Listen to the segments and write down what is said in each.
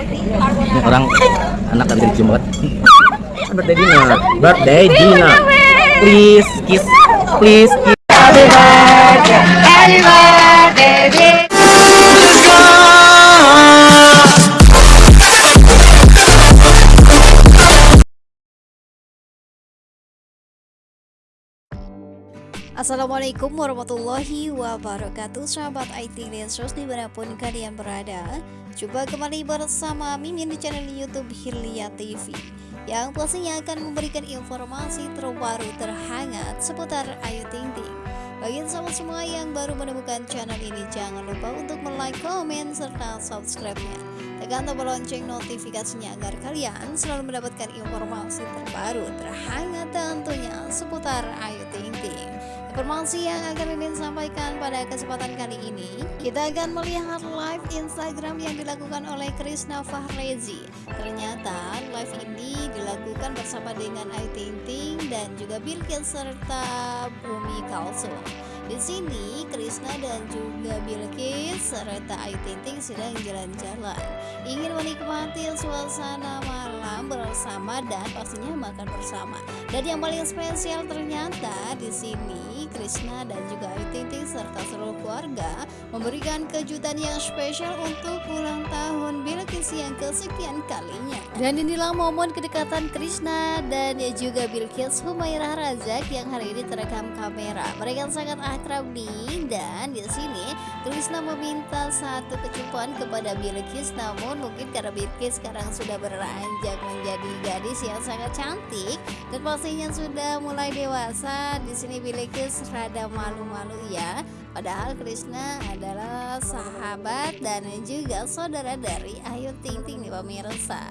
Ini orang anak bisa dicium banget. Birthday dinner, birthday dinner. Please kiss, please kiss. Happy birthday, happy birthday. Assalamualaikum warahmatullahi wabarakatuh. Sahabat IT Lensos di mana pun kalian berada Coba kembali bersama Mimin di channel Youtube Hilya TV Yang pastinya akan memberikan informasi terbaru terhangat seputar Ayu Ting Ting. Bagi sahabat semua yang baru menemukan channel ini Jangan lupa untuk like, komen, serta subscribe-nya Tekan tombol lonceng notifikasinya agar kalian selalu mendapatkan informasi terbaru terhangat tentunya seputar Ayu Ting Ting. Informasi yang akan Mimin sampaikan pada kesempatan kali ini Kita akan melihat live Instagram yang dilakukan oleh Krisna Fahrezi. Ternyata live ini dilakukan bersama dengan Ayu Ting Ting dan juga Bilkis serta Bumi Kalsum di sini Krisna dan juga Bilkis serta Ayu Ting sedang jalan-jalan ingin menikmati suasana malam bersama dan pastinya makan bersama. Dan yang paling spesial ternyata di sini Krisna dan juga Ayu Ting Ting serta seluruh keluarga memberikan kejutan yang spesial untuk ulang tahun Bilkis yang kesekian kalinya. Dan inilah momen kedekatan Krisna dan juga Bilkis Humairah Razak yang hari ini terekam kamera. Mereka sangat akrab nih dan di sini Krisna meminta satu kecupan kepada Bilkis namun mungkin karena Bilkis sekarang sudah beranjak menjadi gadis yang sangat cantik dan pastinya sudah mulai dewasa. Di sini Bilkis rada malu-malu ya. Padahal Krishna adalah sahabat dan juga saudara dari Ayu Ting Ting nih pemirsa.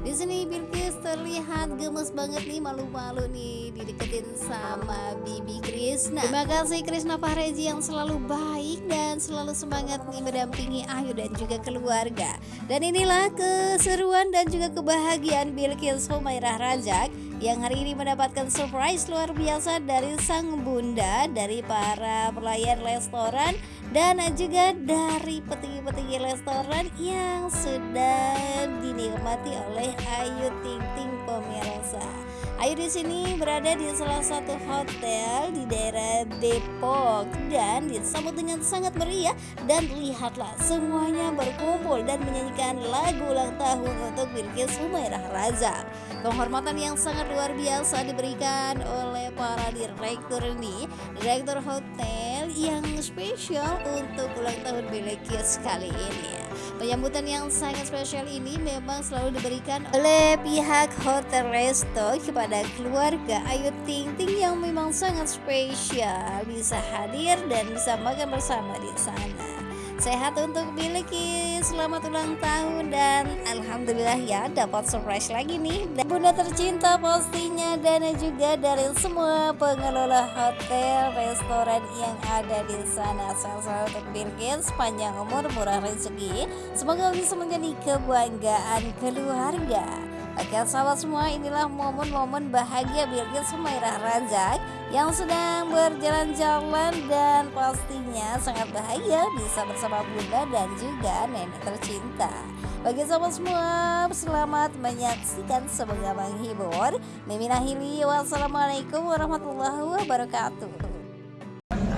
Di sini Bilkis terlihat gemes banget nih malu-malu nih dideketin sama Bibi Krishna. Terima kasih Krishna Fahrezi yang selalu baik dan selalu semangat nih mendampingi Ayu dan juga keluarga. Dan inilah keseruan dan juga kebahagiaan Bilkis Humairah Rajak yang hari ini mendapatkan surprise luar biasa dari sang bunda, dari para pelayan restoran dan juga dari petinggi-petinggi restoran yang sudah dinikmati oleh Ayu Ting Ting pemirsa. Ayu di sini berada di salah satu hotel di daerah Depok dan disambut dengan sangat meriah dan lihatlah semuanya berkumpul dan menyanyikan lagu ulang tahun untuk Bilkis Humairah Razak. Penghormatan yang sangat luar biasa diberikan oleh para direktur ini, direktur hotel yang spesial untuk ulang tahun Bilkis kali ini. Penyambutan yang sangat spesial ini memang selalu diberikan oleh pihak Hotel Resto kepada keluarga Ayu Ting Ting yang memang sangat spesial bisa hadir dan bisa makan bersama di sana. Sehat untuk Bilki, selamat ulang tahun dan Alhamdulillah ya dapat surprise lagi nih. Dan Bunda tercinta pastinya dan juga dari semua pengelola hotel, restoran yang ada di sana. Selamat untuk Bilkis, panjang umur, murah rezeki. Semoga bisa menjadi kebanggaan keluarga Oke sahabat semua inilah momen-momen bahagia Bilkis Sumairah Razak yang sedang berjalan-jalan dan pastinya sangat bahagia bisa bersama bunda dan juga nenek tercinta. Bagi sahabat semua selamat menyaksikan semoga menghibur. Mimin Ahili wassalamualaikum warahmatullahi wabarakatuh.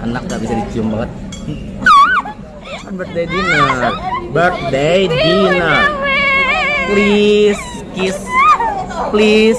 Anak gak bisa dicium banget. Kan birthday dinner, birthday dinner. Please kiss, please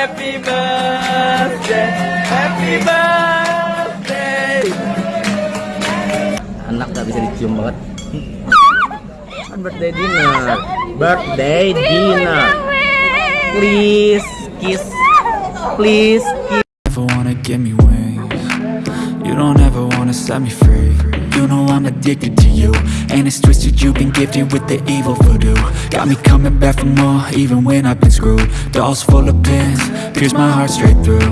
happy birthday, happy birthday. Anak gak bisa dicium banget. Kan birthday dinner. Birthday dinner. Please kiss. Please kiss. Never wanna give me wings. You don't ever wanna set me free. You know I'm addicted to you. And it's twisted, you've been gifted with the evil voodoo. Got me coming back for more, even when I've been screwed. Dolls full of pins, pierce my heart straight through.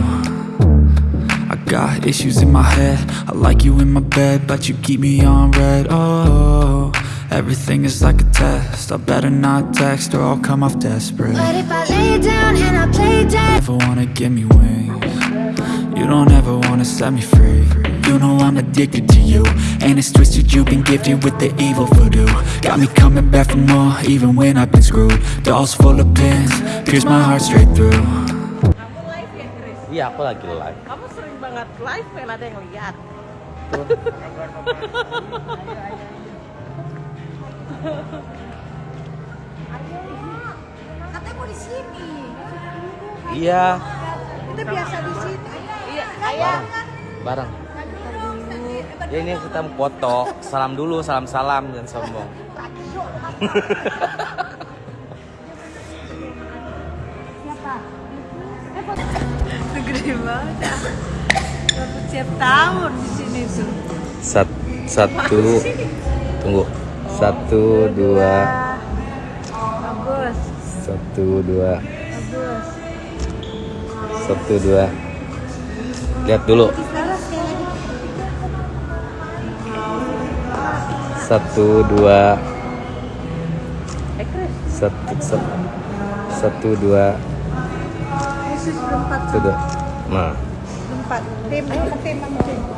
I got issues in my head. I like you in my bed, but you keep me on red. Oh, everything is like a test. I better not text or I'll come off desperate. But if I lay down and I play dead Never wanna give me wings. You don't ever wanna set me free. You know I'm addicted to you. And it's twisted, you've been gifted with the evil voodoo. Got me coming back for more, even when I've been screwed. Dolls full of pins, pierce my heart straight through. live ya Chris? Iya, aku lagi live. Kamu sering banget live pengen ada yang lihat. Katanya mau di sini Iya, Ayah. bareng. Ya ini kita foto. Salam dulu, salam-salam jangan sombong. Gede banget. Dapat tiap tahun di sini tuh. Sat, satu, tunggu. Satu, dua, Bagus, satu, dua, bagus. satu, dua. Lihat dulu. Satu, dua, satu, satu, satu, dua, satu, dua. Nah, berempat. Tim, tim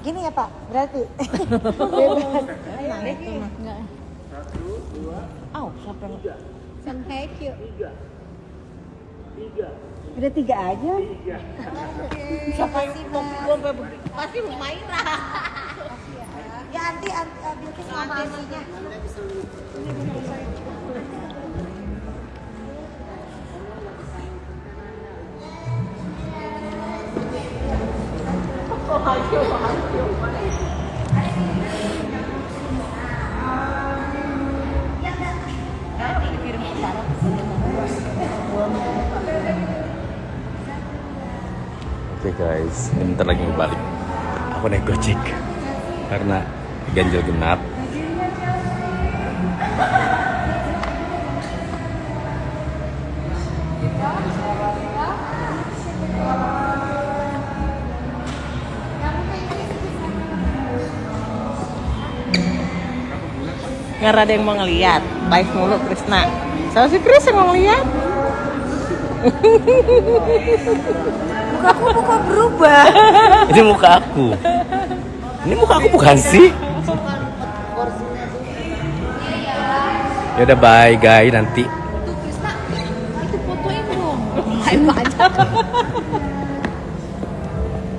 Gini ya Pak, berarti. Bebas. Aw, siapa yang Sampai yuk Udah tiga aja. Siapa yang mau gua sampai pasti Humaira. Ya. Anti, anti uh, Bilkis sama asinya Oke guys, ini bentar lagi mau balik. Aku naik gojek karena ganjil genap. Nggak ada yang mau ngeliat. Live mulu Krisna. Sama si Chris yang mau ngeliat. Mukaku muka berubah Ini muka aku. Ini muka aku bukan sih? Ya udah bye guys nanti.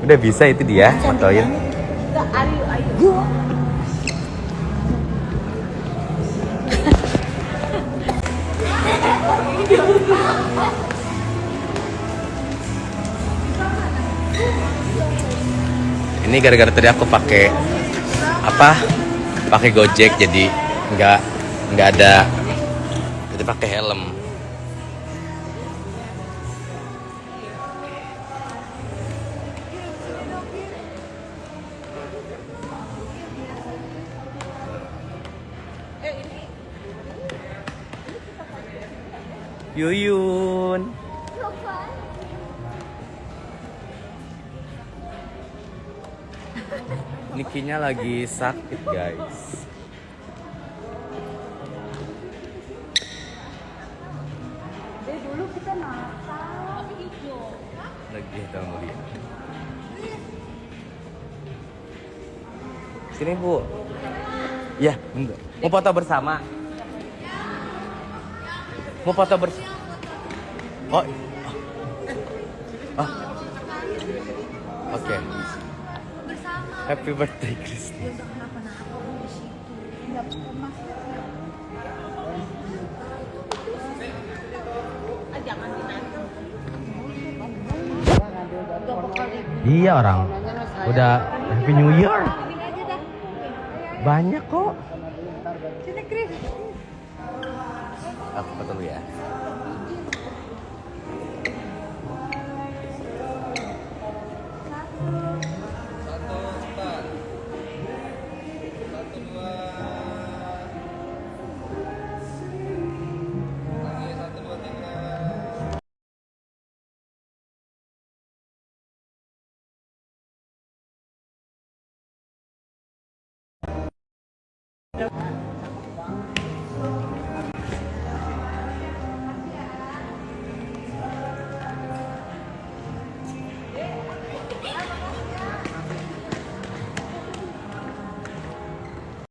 Udah bisa itu dia fotoin. Ini gara-gara tadi aku pakai apa? Pakai Gojek jadi nggak nggak ada jadi pakai helm. Yuyun. Nikinya lagi sakit guys. Lagi kita mulia. Sini bu. Ya, bentar. Mau foto bersama? Mau foto bersama? Oh. Ah. Oke. Happy birthday, Kristi. Iya orang. Udah Happy New Year. Banyak kok. Sini Kris. Aku foto dulu ya.